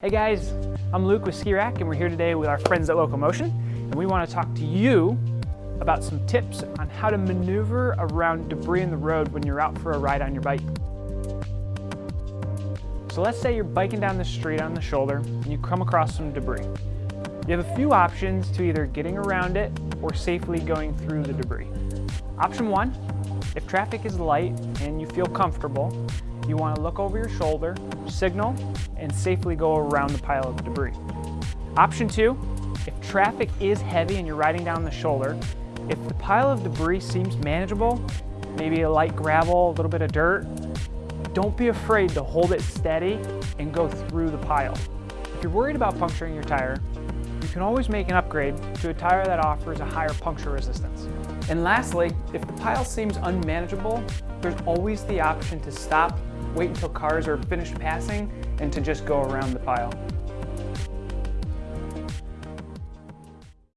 Hey guys, I'm Luke with Ski Rack and we're here today with our friends at Locomotion and we want to talk to you about some tips on how to maneuver around debris in the road when you're out for a ride on your bike. So let's say you're biking down the street on the shoulder and you come across some debris. You have a few options to either getting around it or safely going through the debris. Option one, if traffic is light and you feel comfortable, you want to look over your shoulder, signal, and safely go around the pile of debris. Option two, if traffic is heavy and you're riding down the shoulder, if the pile of debris seems manageable, maybe a light gravel, a little bit of dirt, don't be afraid to hold it steady and go through the pile. If you're worried about puncturing your tire, you can always make an upgrade to a tire that offers a higher puncture resistance. And lastly, if the pile seems unmanageable, there's always the option to stop, wait until cars are finished passing, and to just go around the pile.